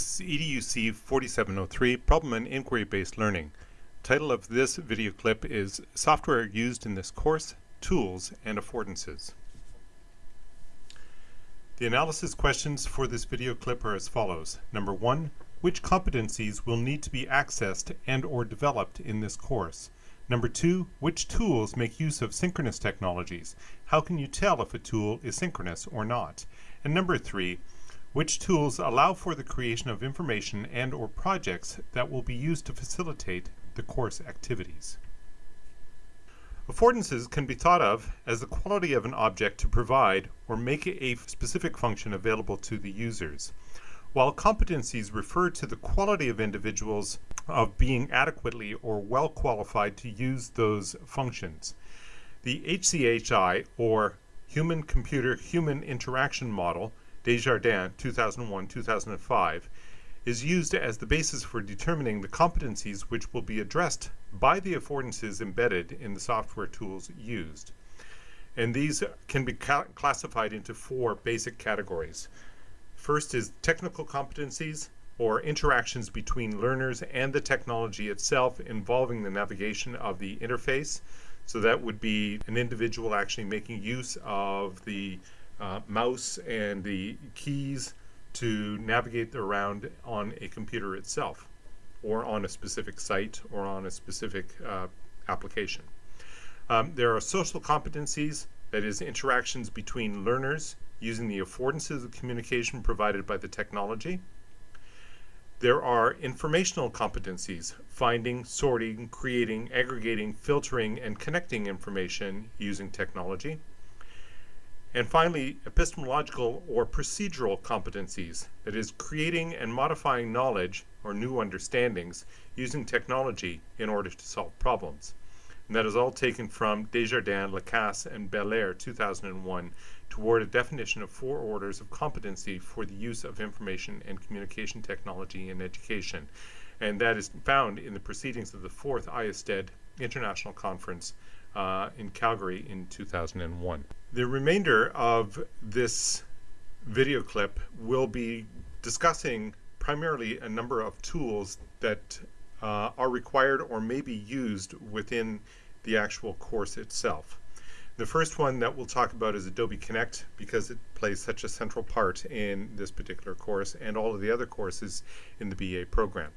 This is EDUC 4703, Problem and Inquiry-Based Learning. Title of this video clip is Software Used in this Course, Tools and Affordances. The analysis questions for this video clip are as follows. Number one, which competencies will need to be accessed and or developed in this course? Number two, which tools make use of synchronous technologies? How can you tell if a tool is synchronous or not? And number three, which tools allow for the creation of information and or projects that will be used to facilitate the course activities. Affordances can be thought of as the quality of an object to provide or make a specific function available to the users, while competencies refer to the quality of individuals of being adequately or well qualified to use those functions. The HCHI, or Human Computer Human Interaction Model, Desjardins 2001-2005 is used as the basis for determining the competencies which will be addressed by the affordances embedded in the software tools used. And these can be classified into four basic categories. First is technical competencies, or interactions between learners and the technology itself involving the navigation of the interface. So that would be an individual actually making use of the uh, mouse and the keys to navigate around on a computer itself or on a specific site or on a specific uh, application. Um, there are social competencies, that is interactions between learners using the affordances of communication provided by the technology. There are informational competencies, finding, sorting, creating, aggregating, filtering, and connecting information using technology. And finally, epistemological or procedural competencies, that is, creating and modifying knowledge or new understandings using technology in order to solve problems. And that is all taken from Desjardins, Lacasse, and Belair 2001 toward a definition of four orders of competency for the use of information and communication technology in education. And that is found in the proceedings of the fourth IASTED International Conference uh, in Calgary in 2001. The remainder of this video clip will be discussing primarily a number of tools that uh, are required or may be used within the actual course itself. The first one that we'll talk about is Adobe Connect because it plays such a central part in this particular course and all of the other courses in the BA program.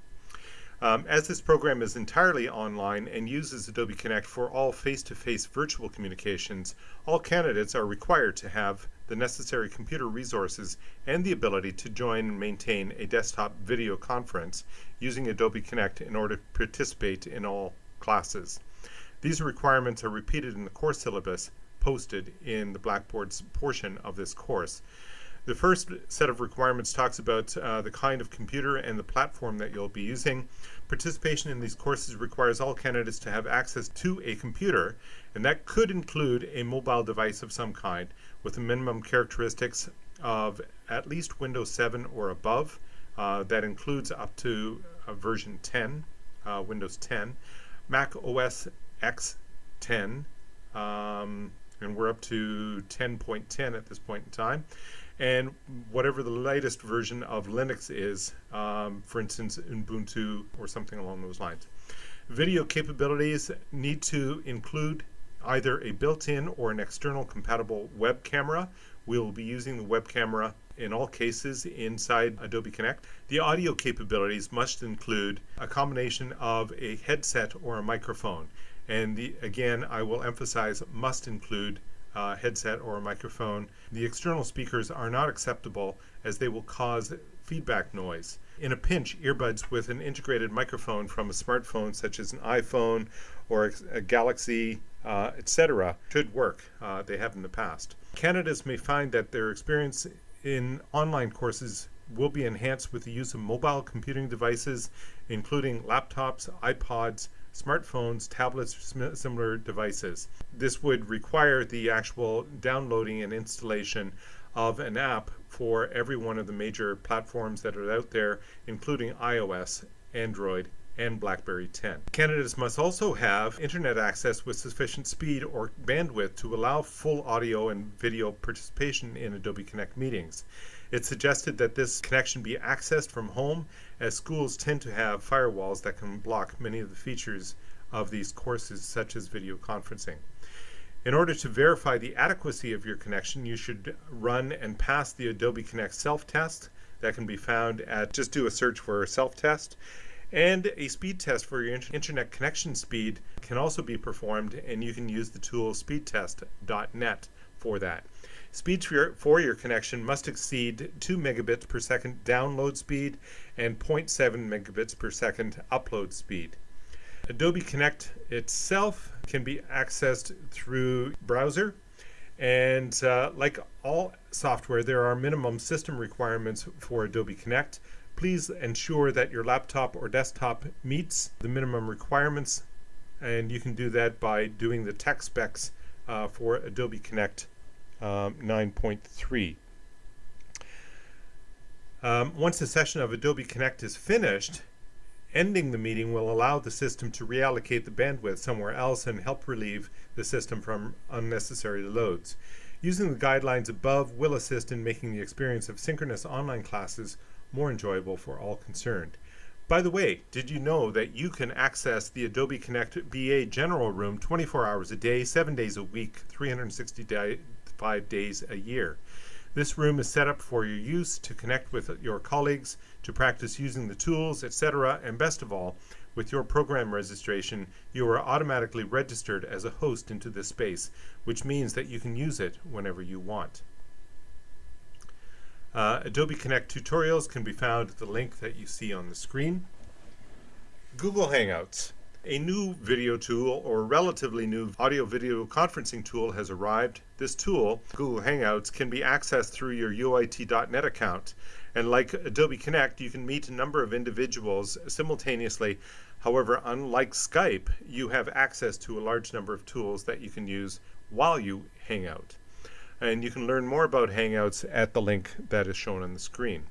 Um, as this program is entirely online and uses Adobe Connect for all face-to-face -face virtual communications, all candidates are required to have the necessary computer resources and the ability to join and maintain a desktop video conference using Adobe Connect in order to participate in all classes. These requirements are repeated in the course syllabus posted in the Blackboard's portion of this course. The first set of requirements talks about uh, the kind of computer and the platform that you'll be using. Participation in these courses requires all candidates to have access to a computer, and that could include a mobile device of some kind with the minimum characteristics of at least Windows 7 or above. Uh, that includes up to uh, version 10, uh, Windows 10, Mac OS X 10, um, and we're up to 10.10 at this point in time and whatever the latest version of Linux is, um, for instance, Ubuntu or something along those lines. Video capabilities need to include either a built-in or an external compatible web camera. We will be using the web camera in all cases inside Adobe Connect. The audio capabilities must include a combination of a headset or a microphone. And the, again, I will emphasize must include uh, headset or a microphone. The external speakers are not acceptable as they will cause feedback noise. In a pinch, earbuds with an integrated microphone from a smartphone such as an iPhone or a Galaxy, uh, etc., should work. Uh, they have in the past. Candidates may find that their experience in online courses will be enhanced with the use of mobile computing devices, including laptops, iPods, smartphones, tablets, similar devices. This would require the actual downloading and installation of an app for every one of the major platforms that are out there, including iOS, Android, and BlackBerry 10. Candidates must also have internet access with sufficient speed or bandwidth to allow full audio and video participation in Adobe Connect meetings. It's suggested that this connection be accessed from home as schools tend to have firewalls that can block many of the features of these courses such as video conferencing. In order to verify the adequacy of your connection, you should run and pass the Adobe Connect self-test that can be found at, just do a search for self-test. And a speed test for your internet connection speed can also be performed and you can use the tool speedtest.net for that. Speed for your, for your connection must exceed 2 megabits per second download speed and 0.7 megabits per second upload speed. Adobe Connect itself can be accessed through browser and uh, like all software there are minimum system requirements for Adobe Connect. Please ensure that your laptop or desktop meets the minimum requirements and you can do that by doing the tech specs uh, for Adobe Connect um, 9.3. Um, once the session of Adobe Connect is finished, Ending the meeting will allow the system to reallocate the bandwidth somewhere else and help relieve the system from unnecessary loads. Using the guidelines above will assist in making the experience of synchronous online classes more enjoyable for all concerned. By the way, did you know that you can access the Adobe Connect BA General Room 24 hours a day, 7 days a week, 365 days a year? This room is set up for your use to connect with your colleagues, to practice using the tools, etc. And best of all, with your program registration, you are automatically registered as a host into this space, which means that you can use it whenever you want. Uh, Adobe Connect tutorials can be found at the link that you see on the screen. Google Hangouts. A new video tool or relatively new audio video conferencing tool has arrived. This tool, Google Hangouts, can be accessed through your UOIT.net account. And like Adobe Connect, you can meet a number of individuals simultaneously. However, unlike Skype, you have access to a large number of tools that you can use while you hang out. And you can learn more about Hangouts at the link that is shown on the screen.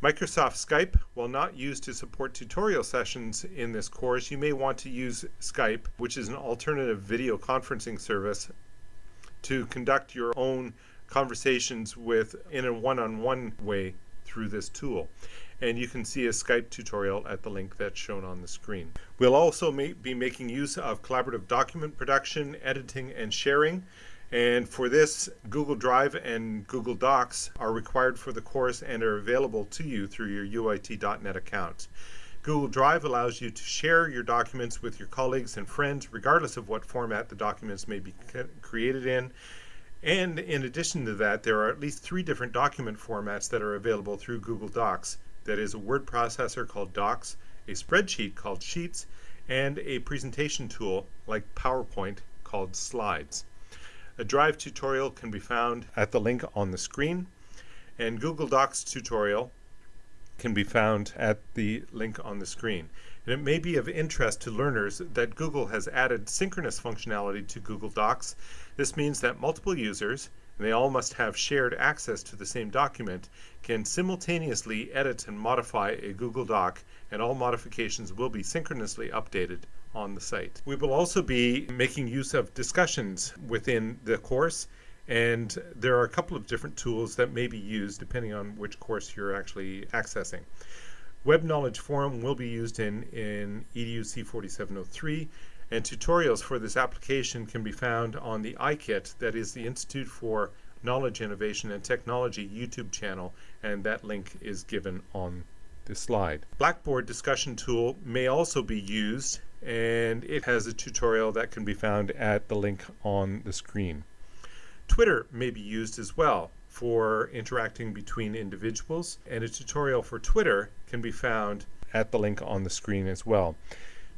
Microsoft Skype, while not used to support tutorial sessions in this course, you may want to use Skype, which is an alternative video conferencing service, to conduct your own conversations with in a one-on-one -on -one way through this tool. And you can see a Skype tutorial at the link that's shown on the screen. We'll also be making use of collaborative document production, editing, and sharing. And for this, Google Drive and Google Docs are required for the course and are available to you through your UOIT.net account. Google Drive allows you to share your documents with your colleagues and friends, regardless of what format the documents may be created in. And in addition to that, there are at least three different document formats that are available through Google Docs. That is a word processor called Docs, a spreadsheet called Sheets, and a presentation tool like PowerPoint called Slides. A Drive tutorial can be found at the link on the screen, and Google Docs tutorial can be found at the link on the screen. And it may be of interest to learners that Google has added synchronous functionality to Google Docs. This means that multiple users, and they all must have shared access to the same document, can simultaneously edit and modify a Google Doc, and all modifications will be synchronously updated on the site. We will also be making use of discussions within the course and there are a couple of different tools that may be used depending on which course you're actually accessing. Web Knowledge Forum will be used in, in EDU C4703 and tutorials for this application can be found on the IKIT, that is the Institute for Knowledge Innovation and Technology YouTube channel, and that link is given on this slide. Blackboard discussion tool may also be used and it has a tutorial that can be found at the link on the screen. Twitter may be used as well for interacting between individuals and a tutorial for Twitter can be found at the link on the screen as well.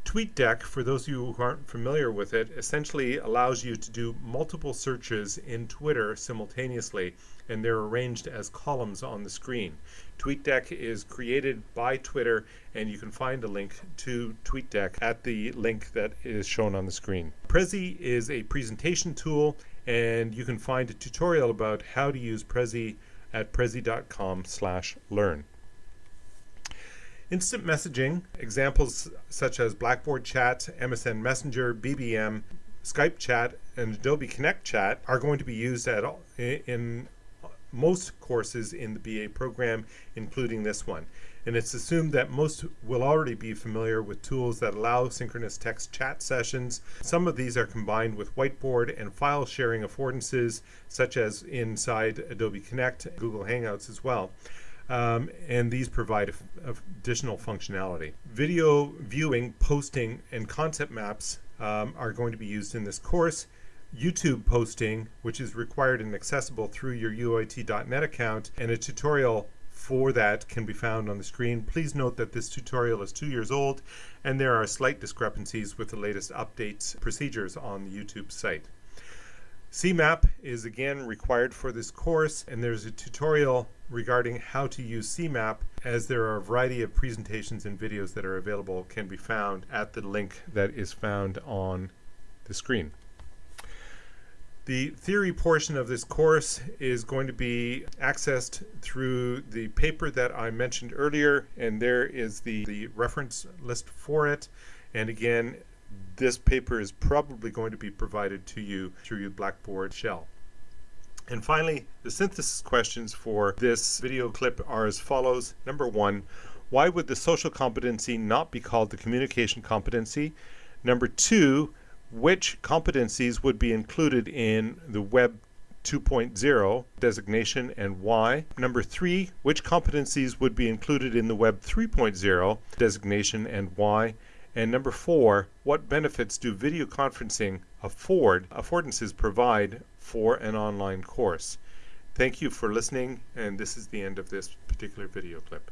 TweetDeck, for those of you who aren't familiar with it, essentially allows you to do multiple searches in Twitter simultaneously, and they're arranged as columns on the screen. TweetDeck is created by Twitter, and you can find a link to TweetDeck at the link that is shown on the screen. Prezi is a presentation tool, and you can find a tutorial about how to use Prezi at prezi.com slash learn. Instant messaging, examples such as Blackboard Chat, MSN Messenger, BBM, Skype Chat, and Adobe Connect Chat are going to be used at, in most courses in the BA program, including this one. And it's assumed that most will already be familiar with tools that allow synchronous text chat sessions. Some of these are combined with whiteboard and file sharing affordances, such as inside Adobe Connect, Google Hangouts as well. Um, and these provide additional functionality. Video viewing, posting, and concept maps um, are going to be used in this course. YouTube posting, which is required and accessible through your UOIT.net account, and a tutorial for that can be found on the screen. Please note that this tutorial is two years old and there are slight discrepancies with the latest updates procedures on the YouTube site. CMAP is again required for this course and there's a tutorial regarding how to use CMAP as there are a variety of presentations and videos that are available can be found at the link that is found on the screen. The theory portion of this course is going to be accessed through the paper that I mentioned earlier, and there is the, the reference list for it. And again, this paper is probably going to be provided to you through your Blackboard shell. And finally, the synthesis questions for this video clip are as follows. Number one, why would the social competency not be called the communication competency? Number two, which competencies would be included in the Web 2.0 designation and why. Number three, which competencies would be included in the Web 3.0 designation and why. And number four, what benefits do video conferencing afford, affordances provide for an online course? Thank you for listening, and this is the end of this particular video clip.